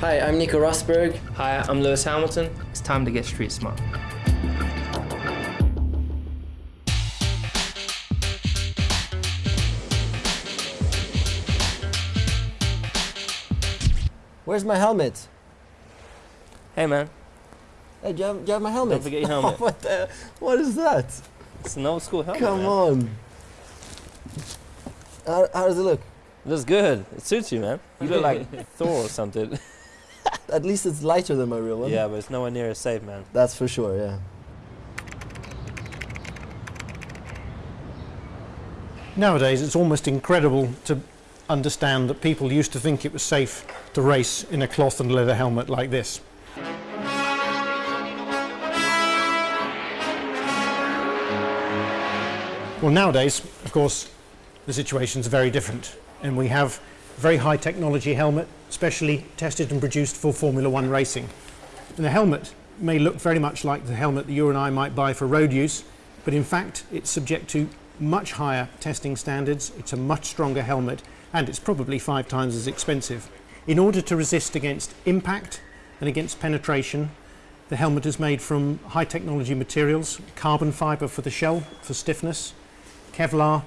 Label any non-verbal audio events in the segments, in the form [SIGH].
Hi, I'm Nico Rosberg. Hi, I'm Lewis Hamilton. It's time to get street smart. Where's my helmet? Hey man, Hey, do you have, do you have my helmet? don't forget your [LAUGHS] helmet. what, the, what is that? it's an old school helmet. Come man. on. How, how does it look? It looks good. It suits you, man. You look like [LAUGHS] Thor or something. [LAUGHS] At least it's lighter than my real one. yeah, but it's nowhere near as safe, man. That's for sure, yeah. Nowadays, it's almost incredible to understand that people used to think it was safe to race in a cloth and leather helmet like this. Well, nowadays, of course, the situation's very different, and we have very high technology helmet, specially tested and produced for Formula One racing. And the helmet may look very much like the helmet that you and I might buy for road use, but in fact, it's subject to much higher testing standards, it's a much stronger helmet, and it's probably five times as expensive. In order to resist against impact and against penetration, the helmet is made from high technology materials, carbon fibre for the shell for stiffness, Kevlar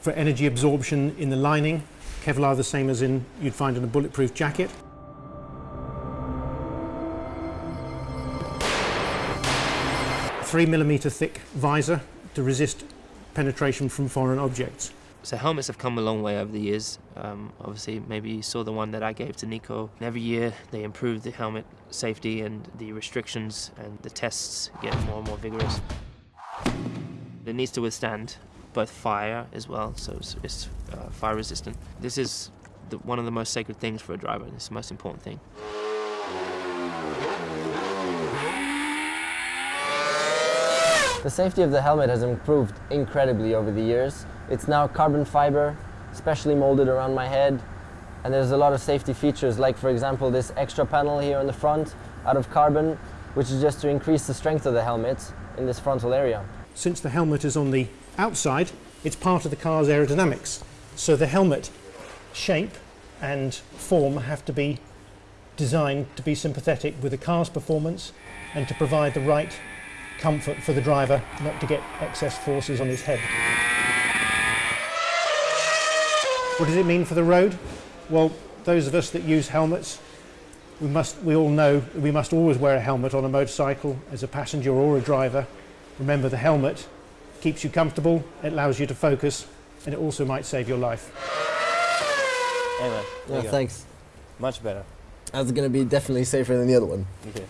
for energy absorption in the lining, Kevlar the same as in you'd find in a bulletproof jacket. Three millimeter thick visor to resist penetration from foreign objects. So helmets have come a long way over the years. Um, obviously, maybe you saw the one that I gave to Nico. Every year they improve the helmet safety and the restrictions and the tests get more and more vigorous. It needs to withstand both fire as well, so it's, it's uh, fire resistant. This is the, one of the most sacred things for a driver. It's the most important thing. The safety of the helmet has improved incredibly over the years. It's now carbon fiber, specially molded around my head, and there's a lot of safety features, like for example this extra panel here on the front out of carbon, which is just to increase the strength of the helmet in this frontal area. Since the helmet is on the outside, it's part of the car's aerodynamics. So the helmet shape and form have to be designed to be sympathetic with the car's performance and to provide the right comfort for the driver not to get excess forces on his head. What does it mean for the road? Well, those of us that use helmets, we, must, we all know we must always wear a helmet on a motorcycle as a passenger or a driver. Remember the helmet keeps you comfortable, it allows you to focus, and it also might save your life. Hey man, there Yeah, you go. thanks. Much better. That's gonna be definitely safer than the other one. Okay.